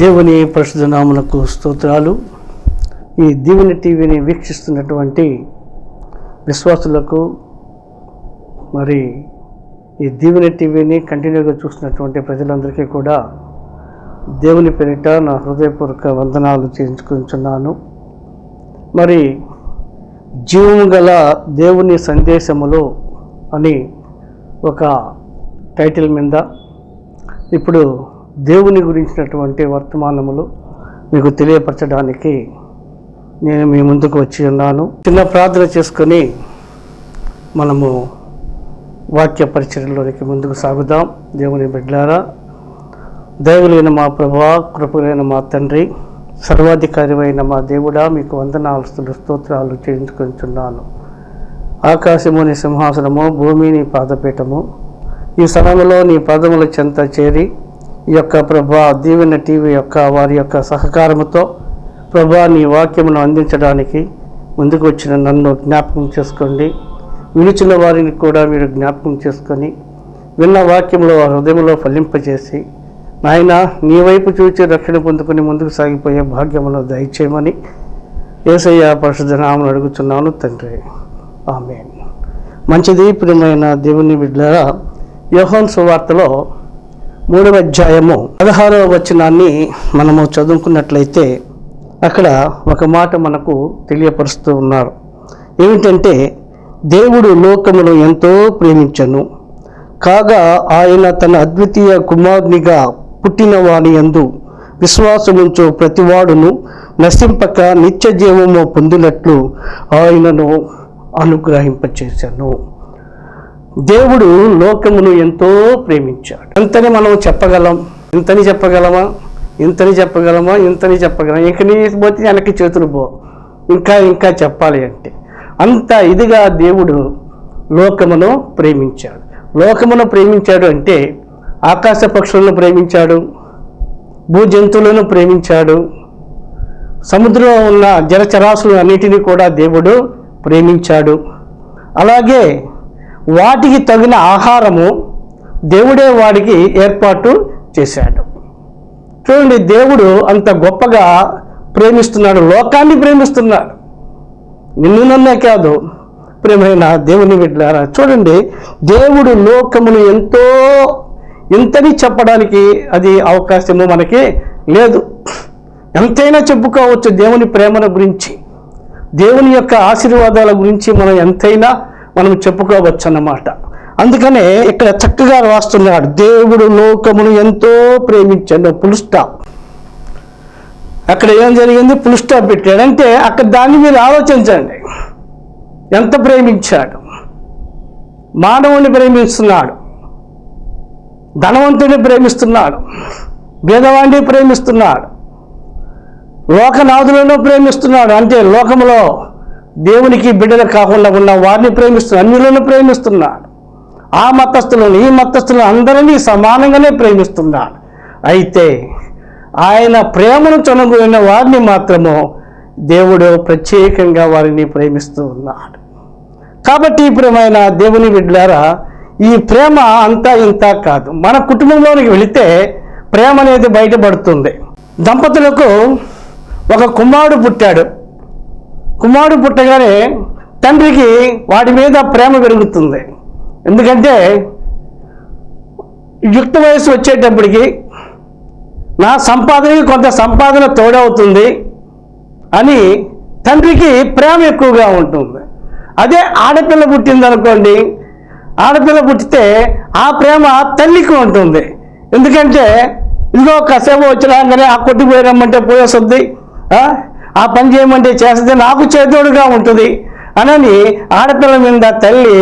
దేవుని పరిశుద్ధ నామునకు స్తోత్రాలు. ఈ దీవెన టీవీని వీక్షిస్తున్నటువంటి విశ్వాసులకు మరి ఈ దీవెన టీవీని కంటిన్యూగా చూస్తున్నటువంటి ప్రజలందరికీ కూడా దేవుని పేరిట నా హృదయపూర్వక వందనాలు చేయించుకుంటున్నాను. మరి జీవం గల దేవుని సందేశములు అని ఒక టైటిల్ మీద ఇప్పుడు దేవుని గురించినటువంటి వర్తమానములు మీకు తెలియపరచడానికి నేను మీ ముందుకు వచ్చి ఉన్నాను. చిన్న ప్రార్థన చేసుకొని మనము వాక్య పరిచయంలోనికి ముందుకు సాగుదాం. దేవుని బిడ్డారా దైవులైన మా ప్రభా కృపలైన మా తండ్రి సర్వాధికారివైన మా దేవుడా మీకు వందనాలు స్తోత్రాలు చేయించుకుంటున్నాను ఆకాశముని సింహాసనము భూమిని పాదపీఠము ఈ సమయంలో నీ పాదముల చెంత చేరి ఈ యొక్క ప్రభా దీవెన టీవీ యొక్క వారి యొక్క సహకారముతో ప్రభా నీ వాక్యమును అందించడానికి ముందుకు వచ్చిన నన్ను జ్ఞాపకం చేసుకోండి. వినిచిన వారిని కూడా మీరు జ్ఞాపకం చేసుకొని విన్న వాక్యంలో వారి హృదయంలో ఫలింపజేసి నాయన నీ వైపు చూచి రక్షణ పొందుకుని ముందుకు సాగిపోయే భాగ్యమును దయచేయమని ఏసయ్య పరిశుద్ధ నామను అడుగుతున్నాను తండ్రి. ఆమె మంచిది ప్రియమైన దేవుని బిడ్డల యోహోన్ సువార్తలో మూడవ అధ్యాయము పదహారవ వచనాన్ని మనము చదువుకున్నట్లయితే అక్కడ ఒక మాట మనకు తెలియపరుస్తూ ఉన్నారు. ఏమిటంటే దేవుడు లోకమును ఎంతో ప్రేమించను. కాగా ఆయన తన అద్వితీయ కుమారునిగా పుట్టిన వాని యందు విశ్వాసముంచు ప్రతివాడును నశింపక నిత్య జీవము పొందినట్లు ఆయనను అనుగ్రహింపచేశాను దేవుడు లోకమును ఎంతో ప్రేమించాడు. ఎంతని మనం చెప్పగలం. ఇంతని చెప్పగలమా? ఇంతని చెప్పగలమా? ఇంతని చెప్పగలం ఇంక నీ పోతే వెనక్కి చేతులు పో. ఇంకా ఇంకా చెప్పాలి అంటే. అంత ఇదిగా దేవుడు లోకమును ప్రేమించాడు. లోకమును ప్రేమించాడు అంటే ఆకాశ పక్షులను ప్రేమించాడు భూ జంతువులను ప్రేమించాడు సముద్రంలో ఉన్న జలచరాశులు అన్నిటినీ కూడా దేవుడు ప్రేమించాడు. అలాగే వాటికి తగిన ఆహారము దేవుడే వాడికి ఏర్పాటు చేశాడు. చూడండి దేవుడు అంత గొప్పగా ప్రేమిస్తున్నాడు లోకాన్ని ప్రేమిస్తున్నాడు. నిన్ను నన్నే కాదు ప్రేమైన దేవుని బిడ్డారా చూడండి దేవుడు లోకమును ఎంతో ఇంతని చెప్పడానికి అది అవకాశము మనకి లేదు. ఎంతైనా చెప్పుకోవచ్చు దేవుని ప్రేమను గురించి. దేవుని యొక్క ఆశీర్వాదాల గురించి మనం ఎంతైనా మనం చెప్పుకోవచ్చు అన్నమాట అందుకనే ఇక్కడ చక్కగా రాస్తున్నాడు. దేవుడు లోకమును ఎంతో ప్రేమించాడు. పులుస్టాప్ అక్కడ ఏం జరిగింది? పులుస్టాప్ పెట్టాడు. అంటే అక్కడ దాన్ని మీరు ఆలోచించండి. ఎంత ప్రేమించాడు? మానవుని ప్రేమిస్తున్నాడు. ధనవంతుడిని ప్రేమిస్తున్నాడు. భేదవాడిని ప్రేమిస్తున్నాడు. లోకనాథులను ప్రేమిస్తున్నాడు. అంటే లోకములో దేవునికి బిడ్డలు కాకుండా ఉన్న వారిని ప్రేమిస్తున్నాడు అన్యులను ప్రేమిస్తున్నాడు. ఆ మతస్థులను ఈ మతస్థులను అందరినీ సమానంగానే ప్రేమిస్తున్నాడు. అయితే ఆయన ప్రేమను చొనగొన్న వారిని మాత్రము దేవుడు ప్రత్యేకంగా వారిని ప్రేమిస్తూ ఉన్నాడు. కాబట్టి ప్రియమైన దేవుని బిడ్డారా ఈ ప్రేమ అంతా ఇంత కాదు. మన కుటుంబంలోనికి వెళితే ప్రేమ అనేది బయటపడుతుంది. దంపతులకు ఒక కుమారుడు పుట్టాడు. కుమారుడు పుట్టగానే తండ్రికి వాడి మీద ప్రేమ పెరుగుతుంది. ఎందుకంటే యుక్త వయసు వచ్చేటప్పటికి నా సంపాదనకి కొంత సంపాదన తోడవుతుంది అని తండ్రికి ప్రేమ ఎక్కువగా ఉంటుంది. అదే ఆడపిల్ల పుట్టిందనుకోండి ఆడపిల్ల పుట్టితే ఆ ప్రేమ తల్లికి ఉంటుంది. ఎందుకంటే ఇదిగో కసేపు వచ్చినాకనే ఆ కొట్టిపోయి రమ్మంటే పోయేస్తుంది ఆ? పని చేయమంటే చేస్తే నాకు చేదోడుగా ఉంటుంది అనని ఆడపిల్ల మీద తల్లి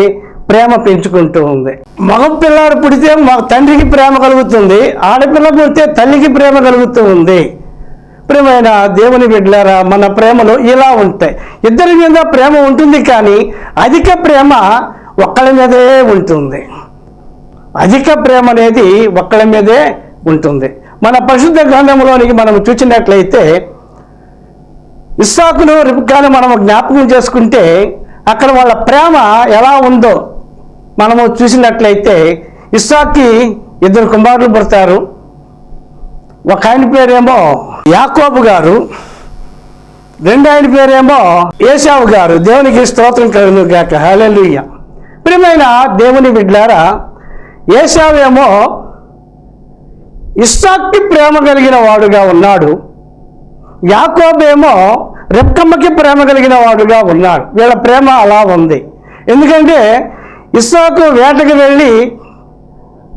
ప్రేమ పెంచుకుంటూ ఉంది. మగ పిల్లాడు పుడితే మా తండ్రికి ప్రేమ కలుగుతుంది ఆడపిల్ల పుడితే తల్లికి ప్రేమ కలుగుతూ ఉంది. ప్రేమైన దేవుని బిడ్డలారా మన ప్రేమలు ఇలా ఉంటాయి. ఇద్దరి మీద ప్రేమ ఉంటుంది కానీ అధిక ప్రేమ ఒక్కళ్ళ మీదే ఉంటుంది. అధిక ప్రేమ అనేది ఒక్కళ్ళ మీదే ఉంటుంది. మన పరిశుద్ధ గ్రంథంలోనికి మనం చూసినట్లయితే ఇస్సాకును రిబ్కాను మనం జ్ఞాపకం చేసుకుంటే అక్కడ వాళ్ళ ప్రేమ ఎలా ఉందో మనము చూసినట్లయితే ఇస్సాక్కి ఇద్దరు కుమారులు పుడతారు. ఒక ఆయన పేరేమో యాకోబు గారు రెండు ఆయన పేరేమో ఏసావు గారు. దేవునికి స్తోత్రం కలుగు గాక హల్లెలూయా. ప్రియమైన దేవుని బిడ్డారా ఏసావేమో ఇస్సాక్కి ప్రేమ కలిగిన వాడుగా ఉన్నాడు. యాకోబేమో రెప్కమ్మకి ప్రేమ కలిగిన వాడుగా ఉన్నాడు. వీళ్ళ ప్రేమ అలా ఉంది. ఎందుకంటే ఇస్సాకు వేటకు వెళ్ళి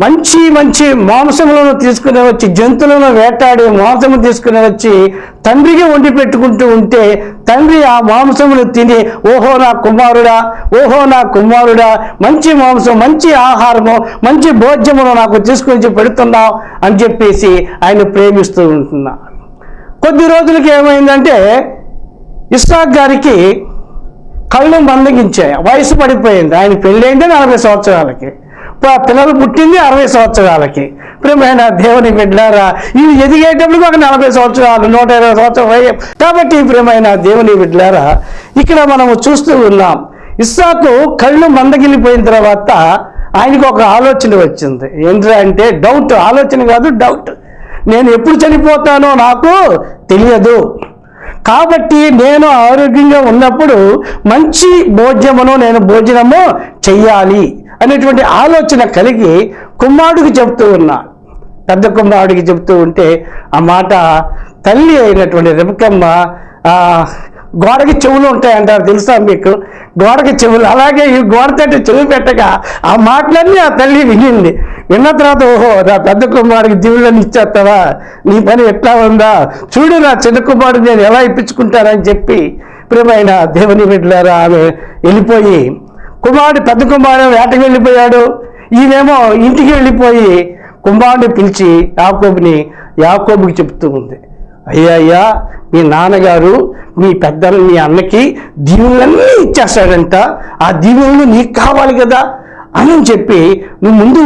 మంచి మంచి మాంసములను తీసుకుని వచ్చి జంతువులను వేటాడి మాంసము తీసుకుని వచ్చి తండ్రికి వండి పెట్టుకుంటూ ఉంటే తండ్రి ఆ మాంసమును తిని ఓహో నా కుమారుడా ఓహో నా కుమారుడా మంచి మాంసం మంచి ఆహారము మంచి భోజ్యమును నాకు తీసుకొచ్చి పెడుతున్నావు అని చెప్పేసి ఆయన ప్రేమిస్తూ ఉంటున్నాడు. కొద్ది రోజులకి ఏమైందంటే ఇస్సాక్ గారికి కళ్ళు మందగించాయి. వయసు పడిపోయింది. ఆయన పెళ్ళైందే నలభై సంవత్సరాలకి. పిల్లలు పుట్టింది అరవై సంవత్సరాలకి. ప్రేమైన దేవుని బిడ్డారా ఇవి ఎదిగేటప్పుడు ఒక నలభై సంవత్సరాలు నూట ఇరవై సంవత్సరాలు కాబట్టి ప్రేమైన దేవుని బిడ్డారా ఇక్కడ మనము చూస్తూ ఉన్నాం. ఇస్సాకు కళ్ళు మందగిలిపోయిన తర్వాత ఆయనకు ఒక ఆలోచన వచ్చింది. ఏంటంటే డౌట్ ఆలోచన కాదు డౌట్ నేను ఎప్పుడు చనిపోతానో నాకు తెలియదు. కాబట్టి నేను ఆరోగ్యంగా ఉన్నప్పుడు మంచి భోజ్యమును నేను భోజనము చెయ్యాలి అనేటువంటి ఆలోచన కలిగి కుమారుడికి చెప్తూ ఉన్నా. పెద్ద కుమారుడికి చెప్తూ ఉంటే ఆ మాట తల్లి అయినటువంటి రెబకమ్మ గోడకి చెవులు ఉంటాయంటారు తెలుసా మీకు? గోడకి చెవులు. అలాగే ఈ గోడ తట్టు చెవి పెట్టగా ఆ మాటలన్నీ ఆ తల్లి వినింది. విన్న తర్వాత ఓహో నా పెద్ద కుమారుడికి దీవులను ఇచ్చేస్తావా? నీ పని ఎట్లా ఉందా? చూడు నా చిన్న కుమారుడు నేను ఎలా ఇప్పించుకుంటానని చెప్పి ప్రియమైన దేవుని బిడ్డలారా ఆమె వెళ్ళిపోయి కుమారుడు పెద్ద కుమారుడు వేటకు వెళ్ళిపోయాడు. ఈమెమో ఇంటికి వెళ్ళిపోయి కుమారుడిని పిలిచి యాకోబుని యాకోబుకి చెప్తూ ఉంది. అయ్యా అయ్యా మీ నాన్నగారు మీ పెద్దలు మీ అన్నకి దీవులన్నీ ఇచ్చేస్తాడంట. ఆ దీవులను నీకు కావాలి కదా అని చెప్పి నువ్వు ముందు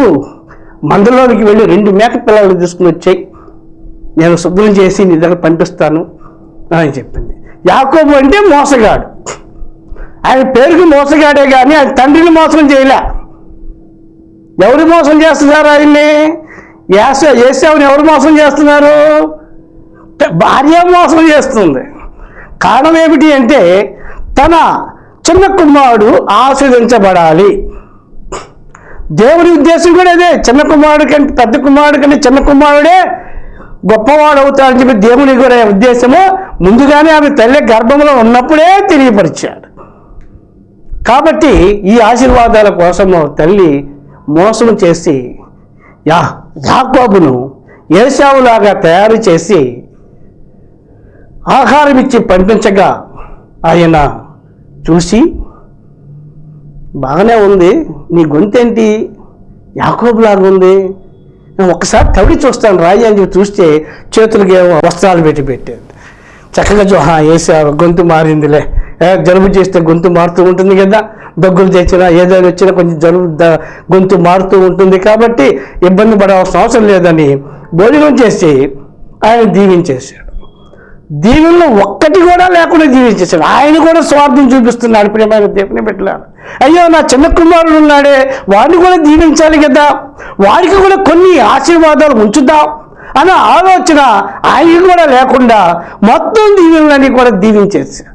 మందలోనికి వెళ్ళి రెండు మేక పిల్లలు తీసుకుని వచ్చాయి. నేను శుభ్రం చేసి నీ దగ్గర పంపిస్తాను అని చెప్పింది. యాకోబు అంటే మోసగాడు. ఆయన పేరుకి మోసగాడే కానీ ఆయన తండ్రిని మోసం చేయలే. ఎవరు మోసం చేస్తున్నారు ఆయన్ని? ఏస ఏసావుని ఎవరు మోసం చేస్తున్నారు? భార్య మోసం చేస్తుంది. కారణం ఏమిటి అంటే తన చిన్న కుమారుడు ఆస్వాదించబడాలి దేవుని ఉద్దేశం కూడా అదే చిన్న కుమారుడు కంటే పెద్ద కుమారుడు కంటే చిన్న కుమారుడే గొప్పవాడు అవుతాడని చెప్పి దేవుని కూడా ఉద్దేశము ముందుగానే ఆమె తల్లి గర్భంలో ఉన్నప్పుడే తెలియపరిచాడు. కాబట్టి ఈ ఆశీర్వాదాల కోసము తల్లి మోసం చేసి యా యాకోబును ఏసావులాగా తయారు చేసి ఆహారం ఇచ్చి పంపించగా ఆయన చూసి బాగానే ఉంది. నీ గొంతేంటి? యాకోబులాగా ఉంది. ఒకసారి తవిడి చూస్తాను రాయి అని చెప్పి చూస్తే చేతులకి వస్త్రాలు పెట్టి పెట్టాడు. చక్కగా జోహా "హా, వేసావు గొంతు మారిందిలే. జలుబు చేస్తే గొంతు మారుతూ ఉంటుంది కదా. దగ్గులు తెచ్చినా ఏదైనా వచ్చినా కొంచెం జలుబు గొంతు మారుతూ ఉంటుంది కాబట్టి ఇబ్బంది పడవలసిన అవసరం లేదని భోజనం చేసి ఆయన దీవించేశాడు. దీవుల్లో ఒక్కటి కూడా లేకుండా జీవించేశాడు. ఆయన కూడా స్వార్థం చూపిస్తున్నాడు. ప్రియమైన దేవుని పెట్టారు అయ్యో నా చిన్న కుమారుడు ఉన్నాడే. వాడిని కూడా దీవించాలి కదా. వాడికి కూడా కొన్ని ఆశీర్వాదాలు ఉంచుదాం అన్న ఆలోచన ఆయనకి కూడా లేకుండా మొత్తం దీవెనలన్నీ కూడా దీవించేశాడు.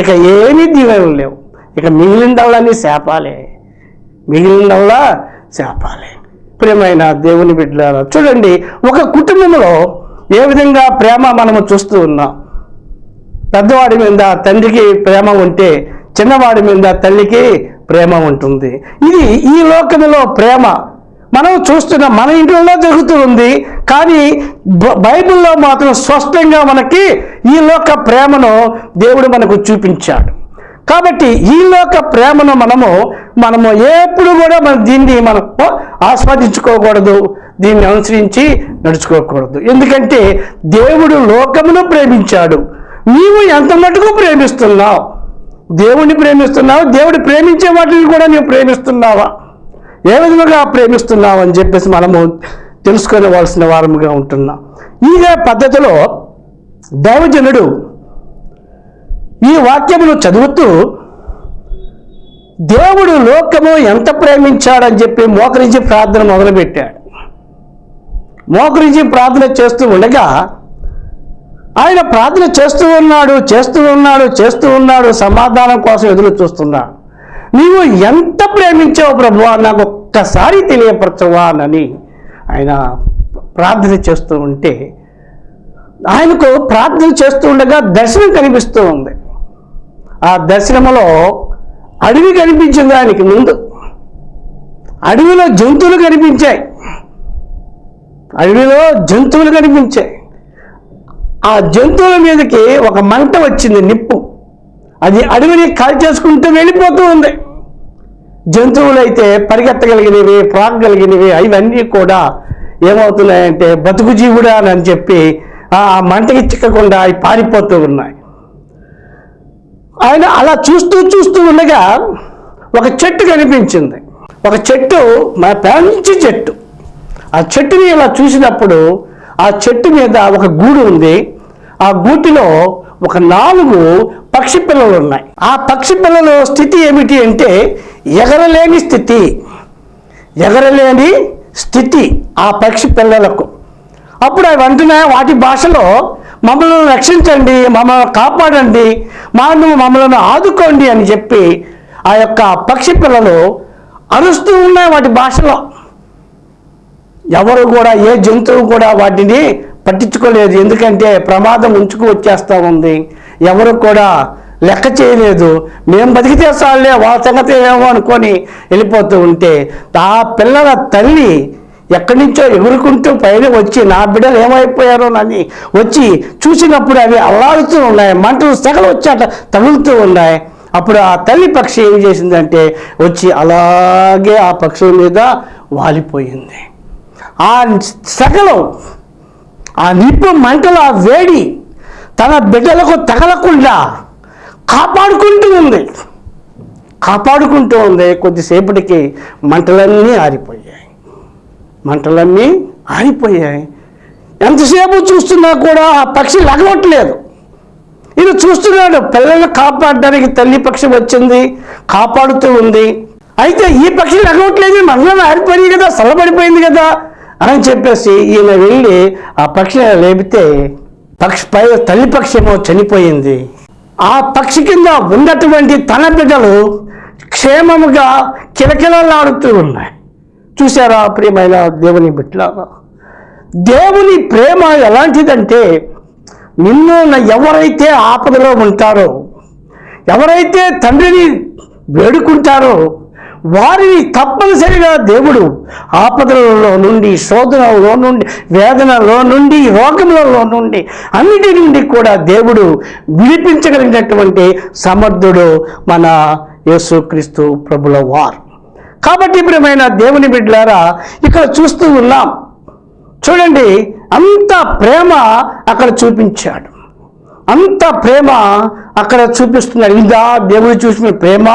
ఇక ఏమీ దీవెనలు లేవు. ఇక మిగిలిందల్లని శాపాలే. మిగిలిందల్లా శాపాలే. ప్రియమైన దేవుని బిడ్డలారా చూడండి ఒక కుటుంబంలో ఏ విధంగా ప్రేమ మనము చూస్తూ ఉన్నాం? పెద్దవాడి మీద తండ్రికి ప్రేమ ఉంటే చిన్నవాడి మీద తల్లికి ప్రేమ ఉంటుంది. ఇది ఈ లోకంలో ప్రేమ. మనం చూస్తున్న మన ఇంట్లో జరుగుతూ ఉంది కానీ బ- బైబిల్లో మాత్రం స్పష్టంగా మనకి ఈ లోక ప్రేమను దేవుడు మనకు చూపించాడు. కాబట్టి ఈ లోక ప్రేమను మనము మనము ఎప్పుడు కూడా మన దీన్ని మనం ఆస్వాదించుకోకూడదు. దీన్ని అనుసరించి నడుచుకోకూడదు. ఎందుకంటే దేవుడు లోకమును ప్రేమించాడు. నీవు ఎంత మటుకు ప్రేమిస్తున్నావు? దేవుణ్ణి ప్రేమిస్తున్నావు? దేవుడు ప్రేమించే వాటిని కూడా నీవు ప్రేమిస్తున్నావా? ఏ విధంగా ప్రేమిస్తున్నావు అని చెప్పేసి మనము తెలుసుకోవలసిన వారముగా ఉంటున్నాం. ఇదే పద్ధతిలో దైవజనుడు ఈ వాక్యమును చదువుతూ దేవుడు లోకము ఎంత ప్రేమించాడని చెప్పి మోకరించి ప్రార్థన మొదలుపెట్టాడు. మోకరించి ప్రార్థన చేస్తూ ఉండగా ఆయన ప్రార్థన చేస్తూ ఉన్నాడు చేస్తూ ఉన్నాడు చేస్తూ ఉన్నాడు సమాధానం కోసం ఎదురు చూస్తున్నాడు నీవు ఎంత ప్రేమించావు ప్రభువా? నాకు ఒక్కసారి తెలియపరచవా అని ఆయన ప్రార్థన చేస్తూ ఉంటే ఆయనకు ప్రార్థన చేస్తూ ఉండగా దర్శనం కనిపిస్తూ ఉంది. ఆ దర్శనంలో అడవి కనిపించింది ఆయనకి ముందు. అడవిలో జంతువులు కనిపించాయి. అడవిలో జంతువులు కనిపించాయి. ఆ జంతువుల మీదకి ఒక మంట వచ్చింది నిప్పు. అది అడవిని కాల్చేసుకుంటూ వెళ్ళిపోతూ ఉంది. జంతువులు అయితే పరిగెత్తగలిగినవి ప్రాగగలిగినవి అవన్నీ కూడా ఏమవుతున్నాయంటే బతుకు జీవుడా అని చెప్పి ఆ మంటకి చిక్కకుండా అవి పారిపోతూ ఉన్నాయి. ఆయన అలా చూస్తూ చూస్తూ ఉండగా ఒక చెట్టు కనిపించింది. ఒక చెట్టు మా పెంచి చెట్టు. ఆ చెట్టుని ఇలా చూసినప్పుడు ఆ చెట్టు మీద ఒక గూడు ఉంది. ఆ గూటిలో ఒక నాలుగు పక్షి పిల్లలు ఉన్నాయి. ఆ పక్షి పిల్లల స్థితి ఏమిటి అంటే ఎగరలేని స్థితి. ఎగరలేని స్థితి ఆ పక్షి పిల్లలకు. అప్పుడు అవి అంటున్నాయి వాటి భాషలో మమ్మల్ని రక్షించండి మమ్మల్ని కాపాడండి మాను మమ్మల్ని ఆదుకోండి అని చెప్పి ఆ యొక్క పక్షి పిల్లలు అరుస్తూ ఉన్నాయి వాటి భాషలో. ఎవరు కూడా ఏ జంతువు కూడా వాటిని పట్టించుకోలేదు. ఎందుకంటే ప్రమాదం ఉంచుకు వచ్చేస్తూ ఉంది. ఎవరు కూడా లెక్క చేయలేదు. మేము బతికితే చాలే వాళ్ళ సంగతి ఏమో అనుకొని వెళ్ళిపోతూ ఉంటే ఆ పిల్లల తల్లి ఎక్కడి నుంచో ఎగురుకుంటూ పైన వచ్చి నా బిడ్డలు ఏమైపోయారో అని వచ్చి చూసినప్పుడు అవి అల్లాడుతూ ఉన్నాయి. మంటలు సెగలు వచ్చాట తగులుతూ ఉన్నాయి. అప్పుడు ఆ తల్లి పక్షి ఏం చేసిందంటే వచ్చి అలాగే ఆ పక్షుల మీద వాలిపోయింది. ఆ సెకలు ఆ నిప్పు మంటలు ఆ వేడి తన బిడ్డలకు తగలకుండా కాపాడుకుంటూ ఉంది. కాపాడుకుంటూ ఉంది. కొద్దిసేపటికి మంటలన్నీ ఆరిపోయాయి. మంటలన్నీ ఆరిపోయాయి. ఎంతసేపు చూస్తున్నా కూడా ఆ పక్షి లగవట్లేదు. ఇది చూస్తున్నాడు పిల్లల్ని కాపాడడానికి తల్లి పక్షి వచ్చింది కాపాడుతూ ఉంది. అయితే ఈ పక్షి లగవట్లేదు మండలం ఆరిపోయాయి కదా చల్లబడిపోయింది కదా. అని చెప్పేసి ఈయన వెళ్ళి ఆ పక్షిని లేపితే పక్షి పై తల్లి పక్షేమో చనిపోయింది. ఆ పక్షి కింద ఉన్నటువంటి తన బిడ్డలు క్షేమముగా కిలకిలలాడుతూ ఉన్నాయి. చూసారా ప్రియమైన దేవుని బిడ్డలారా? దేవుని ప్రేమ ఎలాంటిదంటే నిన్ను ఎవరైతే ఆపదలో ఉంటారో ఎవరైతే తండ్రిని వేడుకుంటారో వారిని తప్పనిసరిగా దేవుడు ఆపదలలో నుండి శోధనలో నుండి వేదనలో నుండి రోగములలో నుండి అన్నిటి నుండి కూడా దేవుడు విడిపించగలిగినటువంటి సమర్థుడు మన యేసుక్రీస్తు ప్రభుల వారు. కాబట్టి ప్రియమైన దేవుని బిడ్డలారా ఇక్కడ చూస్తూ ఉన్నాం. చూడండి అంత ప్రేమ అక్కడ చూపించాడు. అంత ప్రేమ అక్కడ చూపిస్తున్నాడు. ఇదా దేవుడు చూసిన ప్రేమ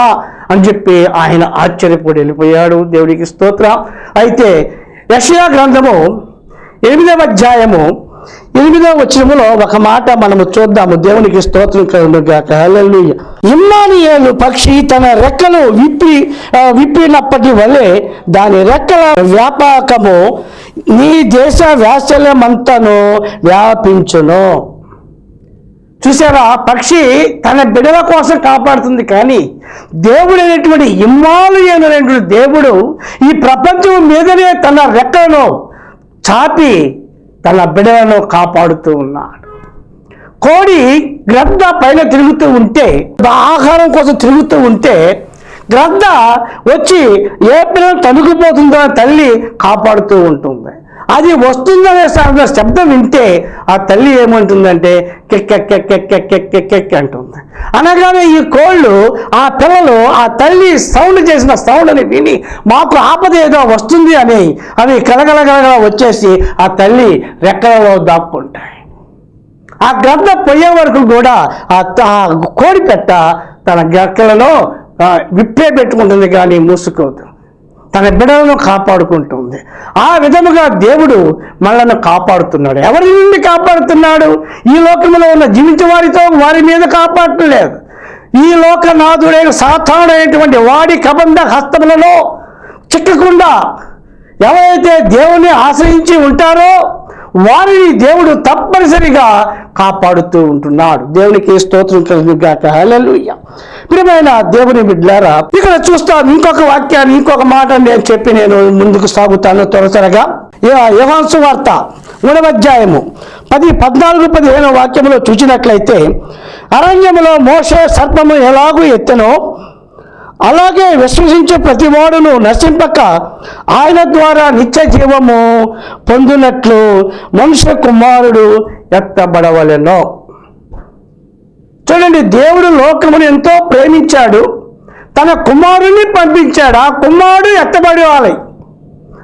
అని చెప్పి ఆయన ఆశ్చర్యపడి వెళ్ళిపోయాడు. దేవుడికి స్తోత్రం. అయితే యషయా గ్రంథము ఎనిమిదవ అధ్యాయము ఎనిమిదవ వచనములో ఒక మాట మనము చూద్దాము. దేవునికి స్తోత్రం కలుగుగాక ఇమ్మానియేలు పక్షి తన రెక్కలు విప్పి విప్పినప్పటి వలె దాని రెక్కల వ్యాపకము నీ దేశ వ్యాసల్యమంతను వ్యాపించును. చూసారా పక్షి తన బిడల కోసం కాపాడుతుంది కానీ దేవుడు అనేటువంటి ఇమ్మాలయనటువంటి దేవుడు ఈ ప్రపంచం మీదనే తన రెక్కలను చాపి తన బిడలను కాపాడుతూ ఉన్నాడు. కోడి గ్రద్ద పైన తిరుగుతూ ఉంటే ఆహారం కోసం తిరుగుతూ ఉంటే గ్రద్ద వచ్చి ఏ పిల్లలు తనుకుపోతుందో తల్లి కాపాడుతూ ఉంటుంది. అది వస్తుందనే శబ్ద- శబ్దం వింటే ఆ తల్లి ఏమంటుందంటే కెక్కెక్కెక్కెక్కెక్కెక్కెక్ అంటుంది. అనగానే ఈ కోళ్ళు ఆ పిల్లలు ఆ తల్లి సౌండ్ చేసిన సౌండ్ని విని మాకు ఆపద ఏదో వస్తుంది అని అవి కలగలగలగల వచ్చేసి ఆ తల్లి రెక్కలలో దాక్కుంటాయి. ఆ గ్రద్ద పోయే వరకు కూడా ఆ త- ఆ కోడి పెట్ట తన గక్కలలో విప్పే పెట్టుకుంటుంది కానీ మూసుకోదు. తన బిడలను కాపాడుకుంటుంది. ఆ విధముగా దేవుడు మనల్ని కాపాడుతున్నాడు. ఎవరి నుండి కాపాడుతున్నాడు? ఈ లోకంలో ఉన్న జీవించే వారితో వారి మీద కాపాడలేదు ఈ లోకనాథుడైన సాధారణమైనటువంటి వాడి కబంధ హస్తములలో చిక్కకుండా ఎవరైతే దేవుని ఆశ్రయించి ఉంటారో వారిని దేవుడు తప్పనిసరిగా కాపాడుతూ ఉంటున్నాడు. దేవునికి స్తోత్రం కలుగుగాక హల్లెలూయా. ప్రియమైన దేవుని బిడ్డారా ఇక్కడ చూస్తాను ఇంకొక వాక్యాన్ని ఇంకొక మాట నేను చెప్పి నేను ముందుకు సాగుతాను త్వరతరగా యవాన్సు వార్త మూడవధ్యాయము పది పద్నాలుగు పదిహేను వాక్యములో చూసినట్లయితే అరణ్యములో మోసే సర్పము ఎలాగూ ఎత్తెనో అలాగే విశ్వసించే ప్రతివాడును నశింపక ఆయన ద్వారా నిత్య జీవము పొందినట్లు మనుష్య కుమారుడు ఎత్తబడవలెనో. చూడండి దేవుడు లోకమును ఎంతో ప్రేమించాడు. తన కుమారుని పంపించాడు. ఆ కుమారుడు ఎత్తబడవాలి.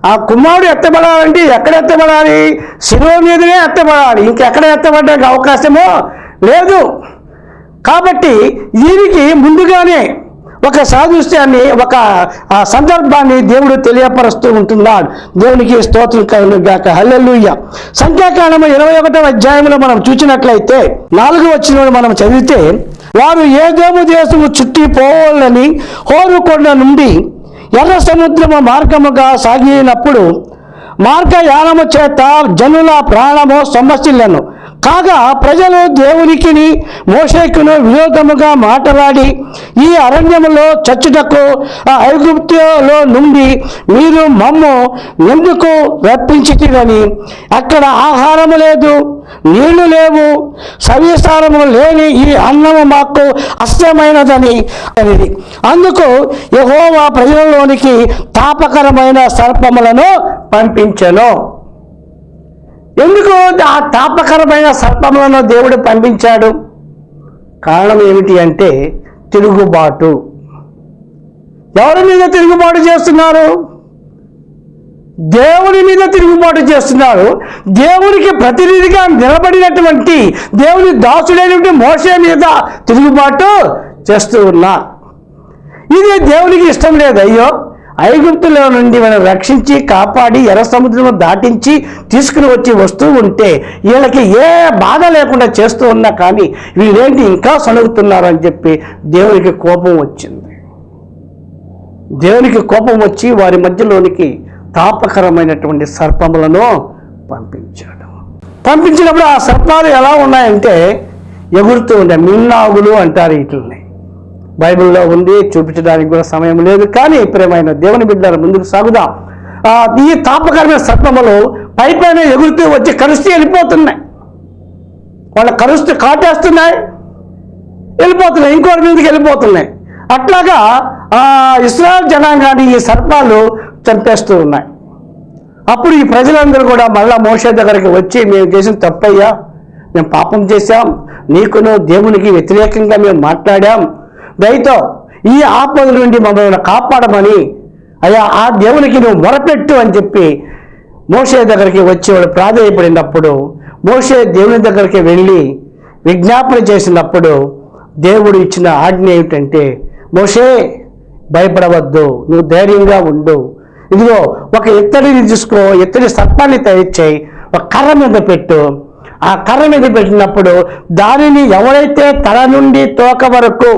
ఆ కుమారుడు ఎత్తబడాలంటే ఎక్కడ ఎత్తబడాలి? శిలువ మీదనే ఎత్తబడాలి. ఇంకెక్కడ ఎత్తబడడానికి అవకాశమో లేదు. కాబట్టి దీనికి ముందుగానే ఒక సాదృశ్యాన్ని ఒక ఆ సందర్భాన్ని దేవుడు తెలియపరుస్తూ ఉంటున్నాడు. దేవునికి స్తోత్రం కలుగాక హల్లెలూయ. సంఖ్యాకాండము ఇరవై ఒకటవ అధ్యాయంలో మనం చూసినట్లయితే నాలుగు వచ్చిన మనం చదివితే వారు ఏదేమో దేశము చుట్టి పోవాలని హోరుకొండ నుండి ఎర్ర సముద్రము మార్గముగా సాగినప్పుడు మార్గయానము చేత జనుల ప్రాణము సమస్యలను కాగా ప్రజలు దేవునికి మోషేకును విరోధముగా మాట్లాడి ఈ అరణ్యములో చచ్చుటకు ఆ ఐగుప్తులో నుండి మీరు మమ్ము ఎందుకు రప్పించితిరని? అక్కడ ఆహారము లేదు. నీళ్ళు లేవు సవిస్తారము లేని ఈ అన్నము మాకు అస్థమైనదని అనేది అందుకు యహోవా ప్రజలలోనికి తాపకరమైన సర్పములను పంపించను. ఎందుకు ఆ తాపకరమైన సర్పములను దేవుడు పంపించాడు? కారణం ఏమిటి అంటే తిరుగుబాటు. ఎవరి మీద తిరుగుబాటు చేస్తున్నారు? దేవుని మీద తిరుగుబాటు చేస్తున్నారు. దేవునికి ప్రతినిధిగా నిలబడినటువంటి దేవుని దాసుడైనటువంటి మోసే మీద తిరుగుబాటు చేస్తూ ఉన్నా. ఇది దేవునికి ఇష్టం లేదు. అయ్యో ఐగుప్తులో నుండి మనం రక్షించి కాపాడి ఎర్ర సముద్రం దాటించి తీసుకుని వచ్చి వస్తూ ఉంటే వీళ్ళకి ఏ బాధ లేకుండా చేస్తూ ఉన్నా కానీ వీళ్ళేంటి ఇంకా సణుగుతున్నారు అని చెప్పి దేవునికి కోపం వచ్చింది. దేవునికి కోపం వచ్చి వారి మధ్యలోనికి తాపకరమైనటువంటి సర్పములను పంపించాడు. పంపించినప్పుడు ఆ సర్పాలు ఎలా ఉన్నాయంటే ఎగురుతూ ఉండే మిన్నాగులు అంటారు వీటిని బైబిల్లో ఉంది చూపించడానికి కూడా సమయం లేదు. కానీ ప్రేమైన దేవుని బిడ్డల ముందుకు సాగుదాం. ఈ తాపకరమైన సర్పములు పై పైన ఎగురుతూ వచ్చి కరుస్తూ వెళ్ళిపోతున్నాయి. వాళ్ళ కరుస్తూ కాటేస్తున్నాయి. వెళ్ళిపోతున్నాయి. ఇంకోటి మీదకి వెళ్ళిపోతున్నాయి. అట్లాగా ఇస్రాయల్ జనాంగాన్ని ఈ సర్పాలు చంపేస్తూ ఉన్నాయి. అప్పుడు ఈ ప్రజలందరూ కూడా మళ్ళా మోషే దగ్గరికి వచ్చి మేము చేసిన తప్పయ్యా మేము పాపం చేశాం. నీకును దేవునికి వ్యతిరేకంగా మేము మాట్లాడాం. దయతో ఈ ఆపద నుండి మమ్మల్ని కాపాడమని అయ్యా ఆ దేవునికి నువ్వు మొరపెట్టు అని చెప్పి మోషే దగ్గరికి వచ్చి వాడు ప్రాధాన్యపడినప్పుడు మోషే దేవుని దగ్గరికి వెళ్ళి విజ్ఞాపన చేసినప్పుడు దేవుడు ఇచ్చిన ఆజ్ఞ ఏమిటంటే మోషే భయపడవద్దు నువ్వు ధైర్యంగా ఉండు. ఇదిగో ఒక ఇత్తడిని తీసుకో ఇత్తడి సర్పాన్ని తయారు చేయి ఒక కర్ర మీద పెట్టు. ఆ కర్ర మీద పెట్టినప్పుడు దానిని ఎవరైతే తల నుండి తోక వరకు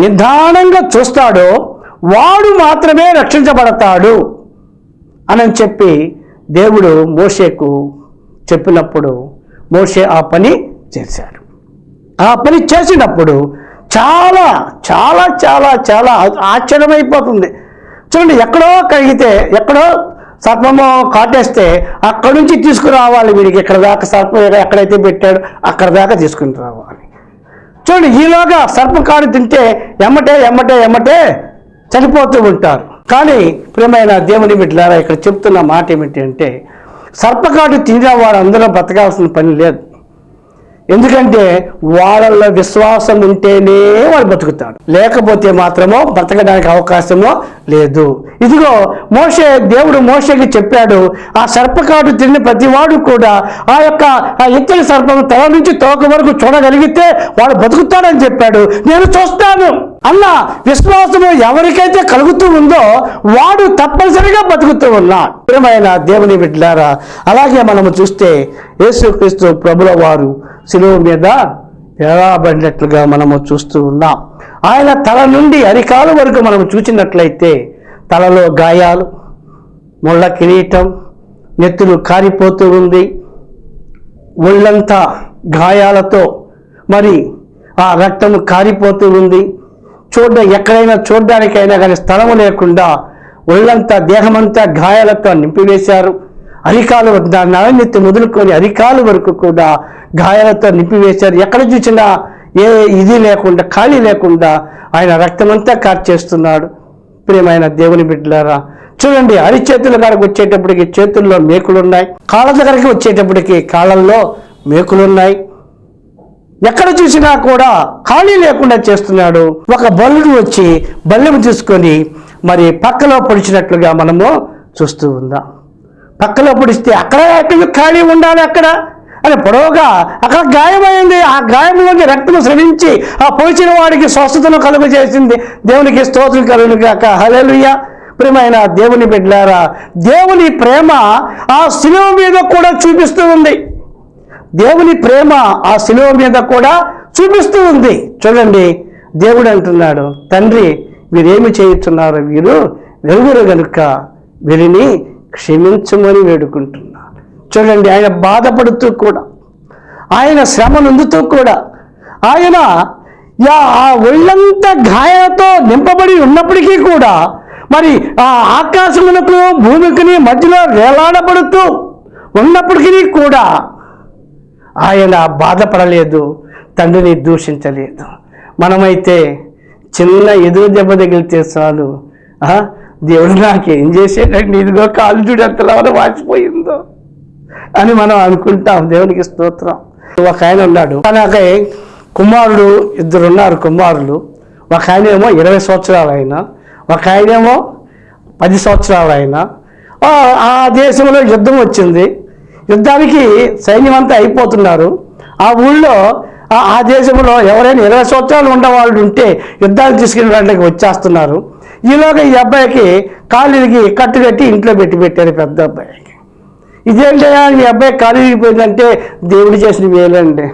నిదానంగా చూస్తాడో వాడు మాత్రమే రక్షించబడతాడు అని చెప్పి దేవుడు మోషేకు చెప్పినప్పుడు మోషే ఆ పని చేశాడు. ఆ పని చేసినప్పుడు చాలా చాలా చాలా చాలా ఆశ్చర్యమైపోతుంది. చూడండి ఎక్కడో కడిగితే ఎక్కడో సర్పము కాటేస్తే అక్కడి నుంచి తీసుకురావాలి వీడికి. ఎక్కడ దాకా సర్పం ఎక్కడైతే పెట్టాడో అక్కడ దాకా తీసుకుని రావాలి. చూడండి ఈలోగా సర్పకాడు తింటే ఎమ్మటే ఎమ్మటే ఎమ్మటే చనిపోతూ ఉంటారు. కానీ ప్రియమైన దేవుని బిడ్డలారా ఇక్కడ చెప్తున్న మాట ఏమిటి అంటే సర్పకాడు తినే వారు అందరూ బ్రతకాల్సిన పని లేదు. ఎందుకంటే వాళ్ళల్లో విశ్వాసం ఉంటేనే వాడు బతుకుతాడు. లేకపోతే మాత్రమో బ్రతకడానికి అవకాశమో లేదు. ఇదిగో మోసే దేవుడు మోషకి చెప్పాడు ఆ సర్పకాటు తిన్న ప్రతివాడు కూడా ఆ యొక్క ఆ ఇత్తడి సర్పం తల నుంచి తోక వరకు చూడగలిగితే వాడు బతుకుతాడని చెప్పాడు. నేను చూస్తాను. అన్న విశ్వాసము ఎవరికైతే కలుగుతూ ఉందో వాడు తప్పనిసరిగా బతుకుతూ ఉన్నాడు. ప్రియమైన దేవుని బిడ్డారా అలాగే మనము చూస్తే యేసుక్రీస్తు ప్రభుల వారు సిలువ మీద ఎలాబడినట్లుగా మనము చూస్తూ ఉన్నాం. ఆయన తల నుండి అరికాలు వరకు మనం చూసినట్లయితే తలలో గాయాలు ముళ్ళ కిరీటం నెత్తులు కారిపోతూ ఉంది. ఒళ్ళంతా గాయాలతో మరి ఆ రక్తము కారిపోతూ ఉంది. చూడ ఎక్కడైనా చూడడానికైనా కానీ స్థలము లేకుండా ఒళ్ళంతా దేహమంతా గాయాలతో నింపివేశారు. అరికాలు నడనెత్తి మొదలుకొని అరికాలు వరకు కూడా గాయాలతో నింపివేశారు. ఎక్కడ చూసినా ఏ ఇది లేకుండా ఖాళీ లేకుండా ఆయన రక్తమంతా కార్చేస్తున్నాడు. ప్రియమైన దేవుని బిడ్డలారా చూడండి అరిచేతుల కాడకు వచ్చేటప్పటికి చేతుల్లో మేకులున్నాయి. కాళ్ళ దగ్గరికి వచ్చేటప్పటికి కాళ్ళల్లో మేకులున్నాయి. ఎక్కడ చూసినా కూడా ఖాళీ లేకుండా చేస్తున్నాడు. ఒక బల్లుడు వచ్చి బల్లెము తీసుకొని మరి పక్కలో పొడిచినట్లుగా మనము చూస్తూ ఉందాం. పక్కలో పొడిస్తే అక్కడ ఎక్కడ ఖాళీ ఉండాలి అక్కడ? అని పొడవుగా అక్కడ గాయమైంది. ఆ గాయంలోకి రక్తము స్రవించి ఆ పొడిచిన వాడికి స్వస్థతను కలుగు చేసింది దేవునికి స్తోత్రం కలుగు కాక హలెలుయ్య ప్రియమైన దేవుని బిడ్డారా దేవుని ప్రేమ ఆ శిలువ మీద కూడా చూపిస్తూ ఉంది. దేవుని ప్రేమ ఆ శిలువ మీద కూడా చూపిస్తూ ఉంది. చూడండి దేవుడు అంటున్నాడు తండ్రి వీరేమి చేయుచున్నారు? వీరు వెలుగురు గనుక. వీరిని క్షమించమని వేడుకుంటున్నా. చూడండి ఆయన బాధపడుతూ కూడా ఆయన శ్రమ నొందుతూ కూడా ఆయన యా ఆ ఒళ్ళంతా గాయాలతో నింపబడి ఉన్నప్పటికీ కూడా మరి ఆ ఆకాశమునకు భూమికిని మధ్యలో వేలాడబడుతూ ఉన్నప్పటికీ కూడా ఆయన బాధపడలేదు తండ్రిని దూషించలేదు. మనమైతే చిన్న ఎదురు దెబ్బ తగిలితే చాలు. ఆ, దేవుడు నాకేం చేసేటండి ఇదిగో కాలు చూడు ఎంతలా వాచిపోయిందో అని మనం అనుకుంటాం. దేవునికి స్తోత్రం. ఒక ఆయన ఉన్నాడు. అలాగే కుమారుడు ఇద్దరు ఉన్నారు కుమారులు. ఒక ఆయన ఏమో ఇరవై సంవత్సరాలు ఆయన ఒక ఆయన ఏమో పది సంవత్సరాలు ఆయన ఆ దేశంలో యుద్ధం వచ్చింది. యుద్ధానికి సైన్యం అంతా అయిపోతున్నారు. ఆ ఊళ్ళో ఆ- దేశంలో ఎవరైనా ఇరవై సంవత్సరాలు ఉండేవాళ్ళు ఉంటే యుద్ధాలు తీసుకుని వాళ్ళకి వచ్చేస్తున్నారు. ఈలోగా ఈ అబ్బాయికి కాలు ఇరిగి కట్టు కట్టి ఇంట్లో పెట్టి పెట్టారు పెద్ద అబ్బాయికి. ఇదేంటయ్యా ఈ అబ్బాయి కాలు ఇరిగిపోయిందంటే దేవుడు చేసిన వేలండి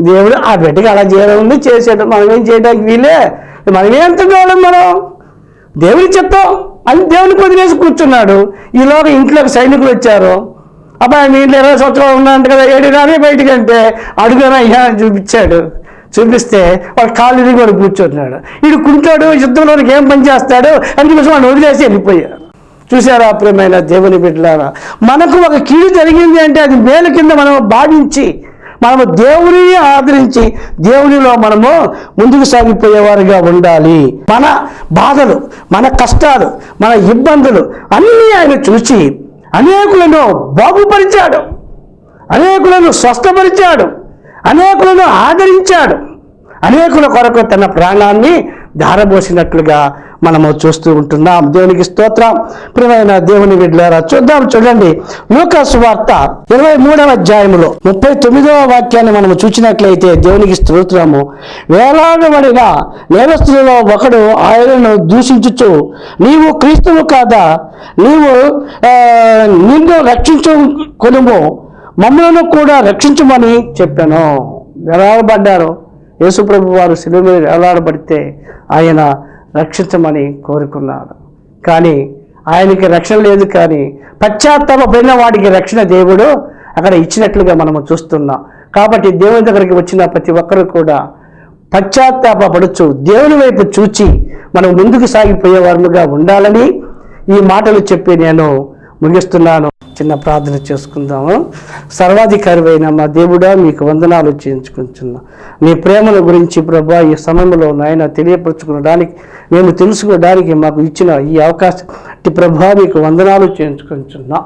దేవుడు ఆ బిడ్డకి అలా చేయడం ఉంది చేసేయడం మనం ఏం చేయడానికి వీలే? మనమే ఎంత తినడం మనం? దేవుని చిత్తం అని దేవుని వదిలేసి కూర్చున్నాడు. ఈలోగా ఇంట్లోకి సైనికులు వచ్చారు. అబ్బాయి మీ ఇంట్లో ఇరవై సంవత్సరాలు ఉన్నాయంట కదా ఏడుగానే బయటికి అంటే అడుగునా అయ్యా అని చూపించాడు. చూపిస్తే వాడు కాలు ఇరిగి వాడు కూర్చుంటున్నాడు. వీడు కుంటాడు యుద్ధంలోనికి ఏం పని చేస్తాడు? అని చెప్పేసి వాడిని వదిలేసి వెళ్ళిపోయారు చూసారా ప్రియమైన దేవుని బిడ్డలారా? మనకు ఒక కీడు జరిగింది అంటే అది మేలు కింద మనం భావించి మనము దేవుని ఆదరించి దేవునిలో మనము ముందుకు సాగిపోయేవారుగా ఉండాలి. మన బాధలు మన కష్టాలు మన ఇబ్బందులు అన్నీ ఆయన చూసి అనేకులను బాగుపరిచాడు. అనేకులను స్వస్థపరిచాడు. అనేకులను ఆదరించాడు. అనేకుల కొరకు తన ప్రాణాన్ని ధారబోసినట్లుగా మనము చూస్తూ ఉంటున్నాం. దేవునికి స్తోత్రం. ప్రియమైన దేవుని విడ్లారా చూద్దాం చూడండి. లూకాసు వార్త ఇరవై మూడవ అధ్యాయంలో ముప్పై తొమ్మిదవ వాక్యాన్ని మనం చూసినట్లయితే దేవునికి స్తోత్రము. వేలాడబడిన నేరస్తులలో ఒకడు ఆయనను దూషించుచు నీవు క్రీస్తువు కాదా? నీవు నిన్ను రక్షించు కొనుము మమ్మలను కూడా రక్షించమని చెప్పాను. వేలాడబడ్డారు. యేసుప్రభు వారు శిలువ మీద వేలాడబడితే ఆయన రక్షించమని కోరుకున్నాడు. కానీ ఆయనకి రక్షణ లేదు కానీ పశ్చాత్తాపడిన వాడికి రక్షణ దేవుడు అక్కడ ఇచ్చినట్లుగా మనము చూస్తున్నాం. కాబట్టి దేవుని దగ్గరికి వచ్చిన ప్రతి ఒక్కరూ కూడా పశ్చాత్తాపడచ్చు దేవుని వైపు చూచి మనం ముందుకు సాగిపోయే వారుగా ఉండాలని ఈ మాటలు చెప్పి నేను ముగిస్తున్నాను చిన్న ప్రార్థన చేసుకుందాము. సర్వాధికారివైన మా దేవుడా మీకు వందనాలు చేయించుకుంటున్నా మీ ప్రేమల గురించి ప్రభా ఈ సమయంలో నాయన తెలియపరచుకోవడానికి మేము తెలుసుకోవడానికి మాకు ఇచ్చిన ఈ అవకాశం ప్రభా మీకు వందనాలు చేయించుకుంటున్నా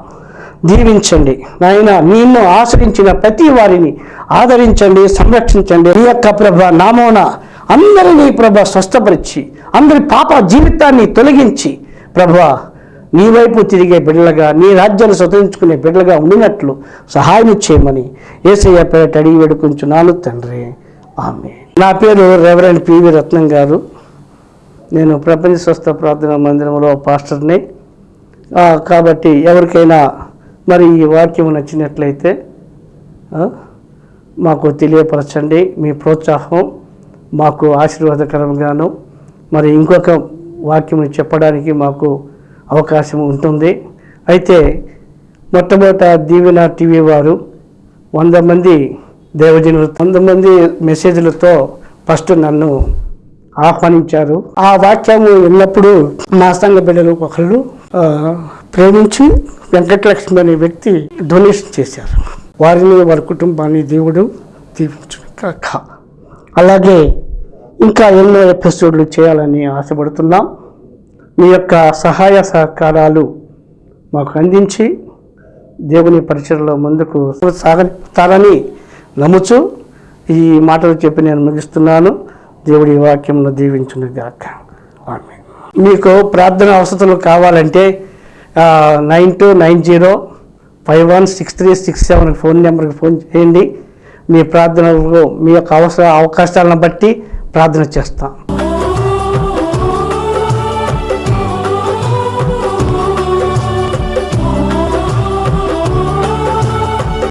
దీవించండి. నాయన నిన్ను ఆశ్రయించిన ప్రతి వారిని ఆదరించండి సంరక్షించండి. ఈ యొక్క ప్రభ నామోన అందరినీ ప్రభ స్వస్థపరిచి అందరి పాప జీవితాన్ని తొలగించి ప్రభా నీ వైపు తిరిగే బిడ్డలుగా నీ రాజ్యాన్ని స్వతంత్రించుకునే బిడ్డలుగా ఉండినట్లు సహాయం చేయమని ఏసయ్య పేరట అడిగి వేడుకుంటున్నాను తండ్రి. ఆమె నా పేరు రెవరెండ్ పివి రత్నం గారు. నేను ప్రపంచ స్వస్థ ప్రార్థన మందిరంలో పాస్టర్ని. కాబట్టి ఎవరికైనా మరి ఈ వాక్యం నచ్చినట్లయితే మాకు తెలియపరచండి. మీ ప్రోత్సాహం మాకు ఆశీర్వాదకరంగాను. మరి ఇంకొక వాక్యం చెప్పడానికి మాకు అవకాశం ఉంటుంది. అయితే మొట్టమొదట దీవెన టీవీ వారు వంద మంది దేవజనులు వంద మంది మెసేజ్లతో ఫస్ట్ నన్ను ఆహ్వానించారు. ఆ వాక్యము ఎల్లప్పుడూ మా సంఘ బిడ్డలు ఒకళ్ళు ప్రేమించి వెంకటలక్ష్మి అనే వ్యక్తి డొనేషన్ చేశారు. వారిని వారి కుటుంబాన్ని దేవుడు దీవించును కాక అలాగే ఇంకా ఎన్నో ఎపిసోడ్లు చేయాలని ఆశపడుతున్నాం. మీ యొక్క సహాయ సహకారాలు మాకు అందించి దేవుని పరిచయలో ముందుకు సాగతారని నమ్ముచు ఈ మాటలు చెప్పి నేను ముగిస్తున్నాను. దేవుడి వాక్యంలో దీవించును గాక. ఆమె మీకు ప్రార్థన అవసరాలు కావాలంటే nine two nine zero five one six three six seven phone నెంబర్కి ఫోన్ చేయండి. మీ ప్రార్థనలు మీ యొక్క అవసర అవకాశాలను బట్టి ప్రార్థన చేస్తాం.